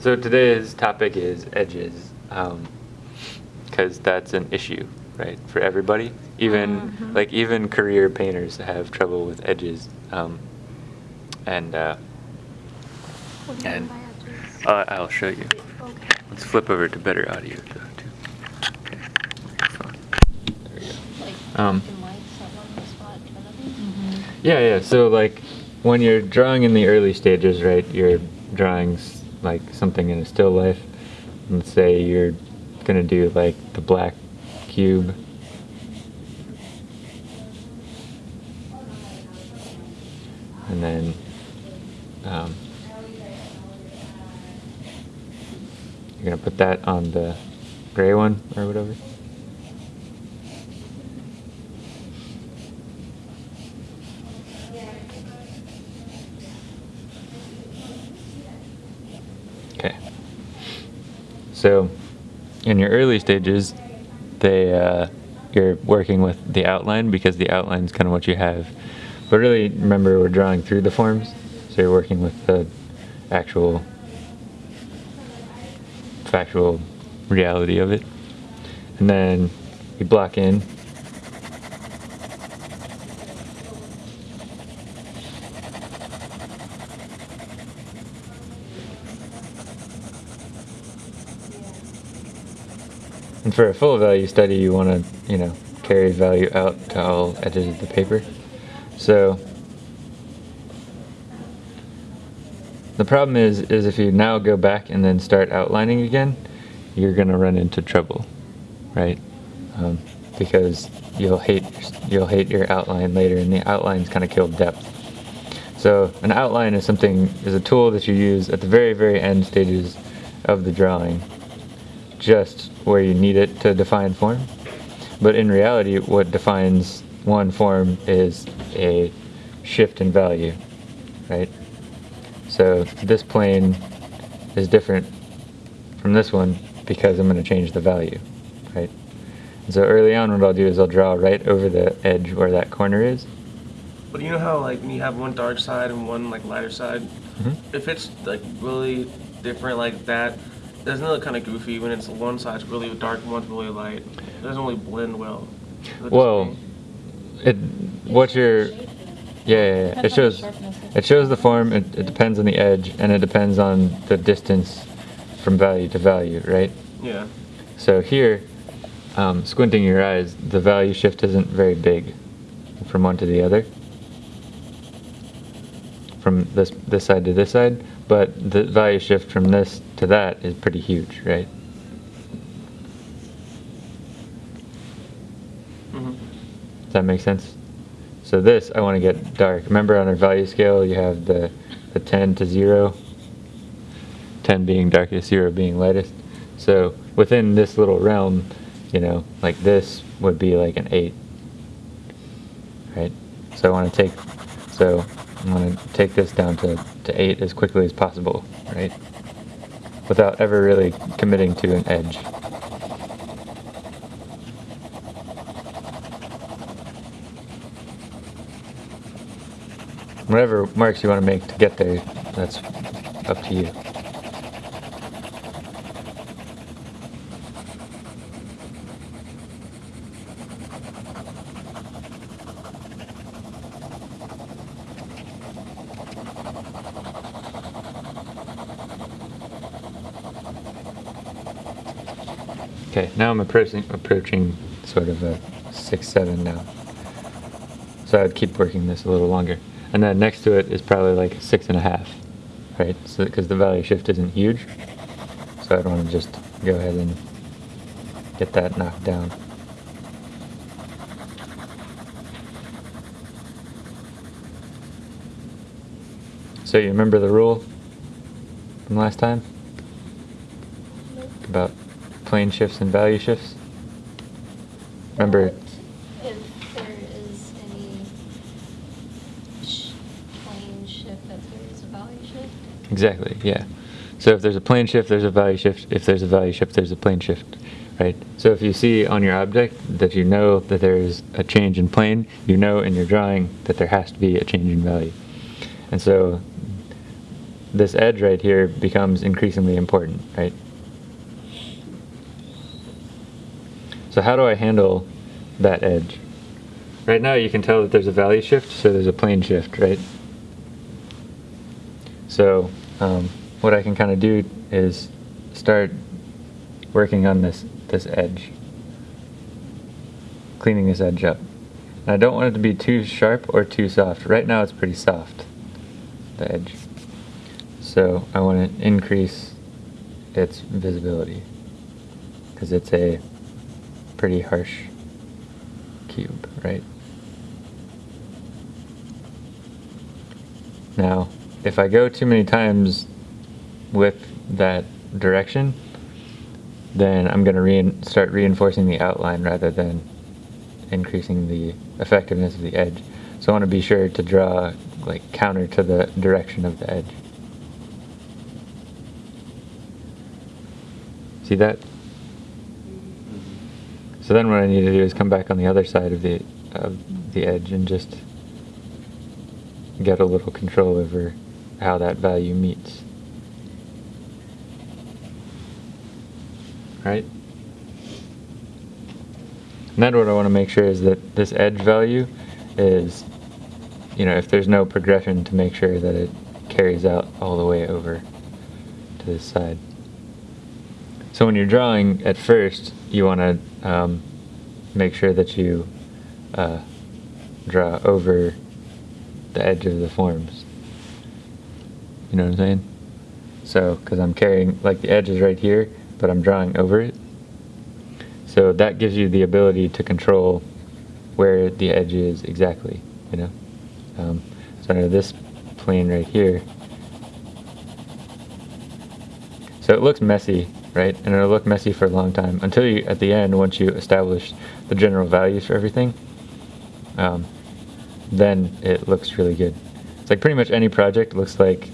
So today's topic is edges, because that's an issue, right, for everybody. Even Mhm. like even career painters have trouble with edges, um, and uh, What do you and edges? uh, I'll show you. Okay. Let's flip over to better audio too. Okay. There we go. Um, black and white, so on the spot, kind of thing? Yeah, yeah. So like when you're drawing in the early stages, right? You're drawing s- like something in a still life. Let's say you're gonna do like the black cube. And then um, you're gonna put that on the gray one or whatever. Okay. So, in your early stages, they uh, you're working with the outline because the outline is kind of what you have. But really, remember we're drawing through the forms, so you're working with the actual factual reality of it, and then you block in. And for a full value study, you want to, you know, carry value out to all edges of the paper. So the problem is, is if you now go back and then start outlining again, you're going to run into trouble, right? Um, because you'll hate you'll hate your outline later, and the outlines kind of kill depth. So an outline is something is a tool that you use at the very very end stages of the drawing just where you need it to define form. But in reality, what defines one form is a shift in value, right? So this plane is different from this one because I'm going to change the value, right? And so early on, what I'll do is I'll draw right over the edge where that corner is. But you know how like when you have one dark side and one like lighter side, Mhm. if it's like really different like that, doesn't it look kind of goofy when it's one side's really dark and one's really light? It doesn't really blend well. Well, it what your yeah, yeah, yeah. it Depends on the shows it shows the form. It, it depends on the edge, and it depends on the distance from value to value, right? yeah. So here, um, squinting your eyes, the value shift isn't very big from one to the other. From this this side to this side, but the value shift from this to that is pretty huge, right? hmm Does that make sense? So this, I want to get dark. Remember on our value scale, you have the, the 10 to 0. 10 being darkest, 0 being lightest. So within this little realm, you know, like this would be like an 8. Right? So I want to take, so I want to take this down to, to 8 as quickly as possible, right? Without ever really committing to an edge. Whatever marks you want to make to get there, that's up to you. Okay, now I'm approaching approaching sort of a six seven now. So I'd keep working this a little longer, and then next to it is probably like a six and a half, right? So because the value shift isn't huge, so I'd want to just go ahead and get that knocked down. So you remember the rule from last time about plane shifts and value shifts? Remember, But If there is any sh- plane shift, that there is a value shift? exactly, yeah. So if there's a plane shift, there's a value shift. If there's a value shift, there's a plane shift, right? So if you see on your object that you know that there's a change in plane, you know in your drawing that there has to be a change in value. And so this edge right here becomes increasingly important, right? So how do I handle that edge? Right now you can tell that there's a value shift, so there's a plane shift, right? So um, what I can kind of do is start working on this, this edge, cleaning this edge up. And I don't want it to be too sharp or too soft. Right now it's pretty soft, the edge. So I want to increase its visibility because it's a pretty harsh cube, right? Now, if I go too many times with that direction, then I'm going to rein start reinforcing the outline rather than increasing the effectiveness of the edge. So I want to be sure to draw like counter to the direction of the edge. See that? So then what I need to do is come back on the other side of the of the edge and just get a little control over how that value meets. Right? And then what I want to make sure is that this edge value is, you know, if there's no progression to make sure that it carries out all the way over to this side. So when you're drawing at first, you want to um, make sure that you uh, draw over the edge of the forms. You know what I'm saying? So, because I'm carrying, like the edge is right here, but I'm drawing over it. So that gives you the ability to control where the edge is exactly, you know? Um, so under this plane right here, so it looks messy, right? And it'll look messy for a long time until you, at the end, once you establish the general values for everything, um, then it looks really good. It's like pretty much any project looks like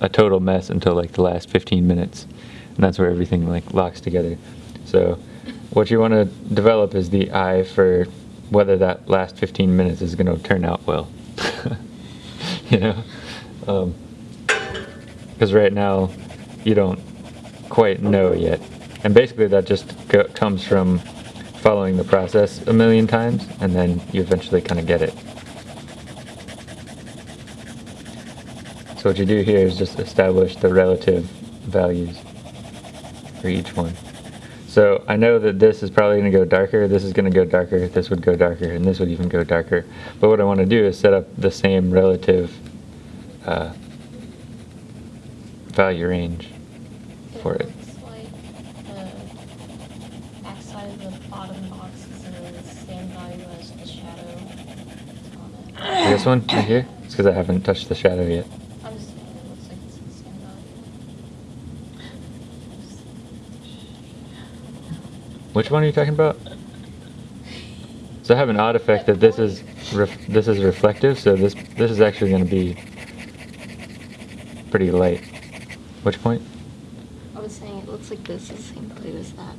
a total mess until like the last 15 minutes. And that's where everything like locks together. So what you want to develop is the eye for whether that last 15 minutes is going to turn out well. you know? Because right now you don't quite know yet. And basically that just comes from following the process a million times and then you eventually kind of get it. So what you do here is just establish the relative values for each one. So I know that this is probably going to go darker, this is going to go darker, this would go darker, and this would even go darker. But what I want to do is set up the same relative uh, value range for it. like the backside of the bottom box is the same value as the shadow on it. This one right here? It's because I haven't touched the shadow yet. I'm just saying, it looks like it's the same value. Which one are you talking about? So I have an odd effect that this is ref this is reflective, so this this is actually going to be pretty light. Which point? I was saying it looks like this is the same blue as that.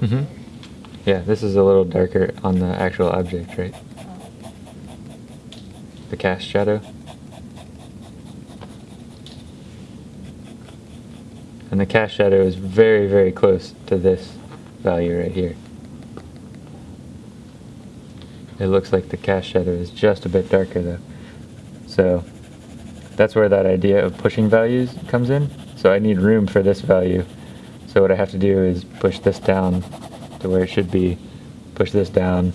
Mm-hmm. Yeah, this is a little darker on the actual object, right? Oh. The cast shadow. And the cast shadow is very, very close to this value right here. It looks like the cast shadow is just a bit darker though. So that's where that idea of pushing values comes in. So I need room for this value. So what I have to do is push this down to where it should be, push this down,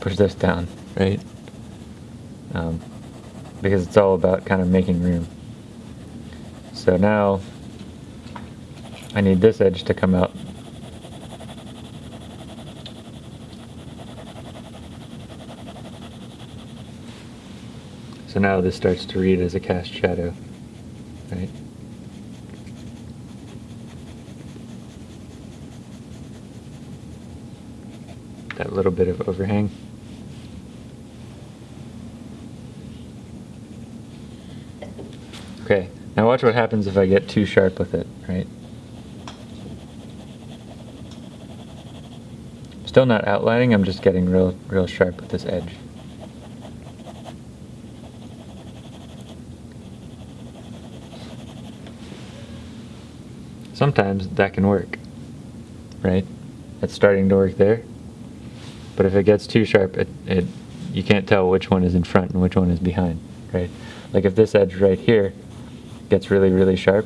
push this down, right? Um, because it's all about kind of making room. So now I need this edge to come out. So now this starts to read as a cast shadow, right? that little bit of overhang. Okay, now watch what happens if I get too sharp with it, right? Still not outlining, I'm just getting real, real sharp with this edge. Sometimes that can work, right? That's starting to work there. But if it gets too sharp, it, it you can't tell which one is in front and which one is behind, right? Like if this edge right here gets really, really sharp,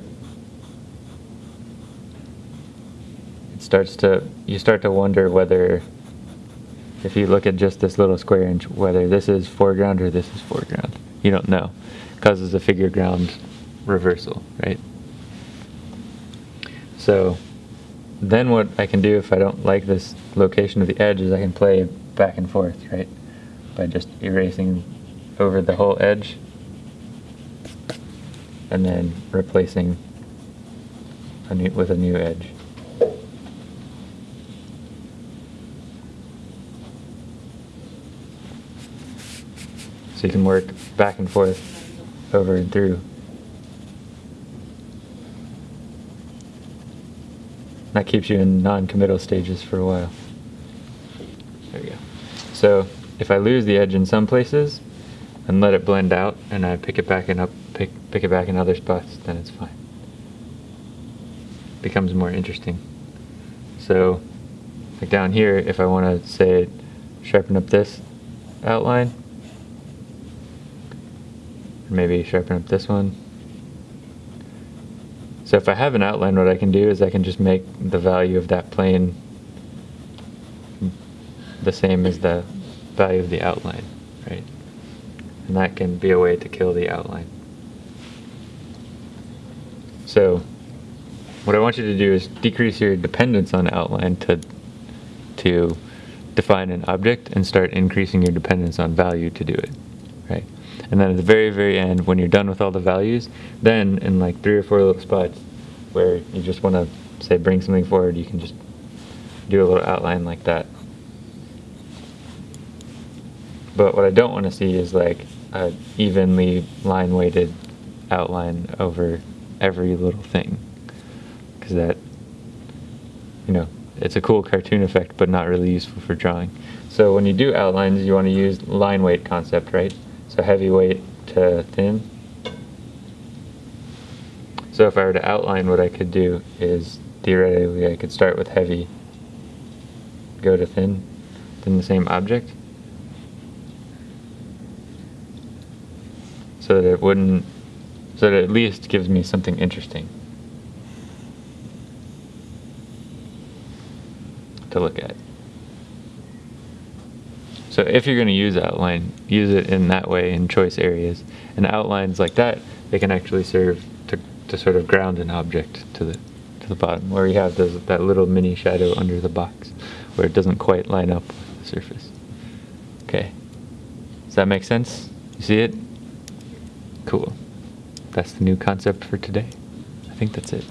it starts to, you start to wonder whether, if you look at just this little square inch, whether this is foreground or this is foreground. You don't know. Causes a figure ground reversal, right? So then what I can do if I don't like this location of the edge is I can play back and forth, right? By just erasing over the whole edge and then replacing a new, with a new edge. So you can work back and forth over and through. That keeps you in non-committal stages for a while. There we go. So if I lose the edge in some places and let it blend out and I pick it back and up pick pick it back in other spots, then it's fine. Becomes more interesting. So like down here, if I want to say sharpen up this outline, maybe sharpen up this one. So if I have an outline, what I can do is I can just make the value of that plane the same as the value of the outline, right? And that can be a way to kill the outline. So what I want you to do is decrease your dependence on outline to to define an object and start increasing your dependence on value to do it? And then at the very, very end, when you're done with all the values, then in like three or four little spots where you just want to say bring something forward, you can just do a little outline like that. But what I don't want to see is like a evenly line weighted outline over every little thing. Because that, you know, it's a cool cartoon effect, but not really useful for drawing. So when you do outlines, you want to use line weight concept, right? So heavy weight to thin. So if I were to outline, what I could do is theoretically I could start with heavy, go to thin, then the same object. So that it wouldn't, so that at least gives me something interesting to look at. So if you're going to use outline, use it in that way in choice areas. And outlines like that, they can actually serve to, to sort of ground an object to the to the bottom, where you have those, that little mini shadow under the box, where it doesn't quite line up with the surface. Okay. Does that make sense? You see it? Cool. That's the new concept for today. I think that's it.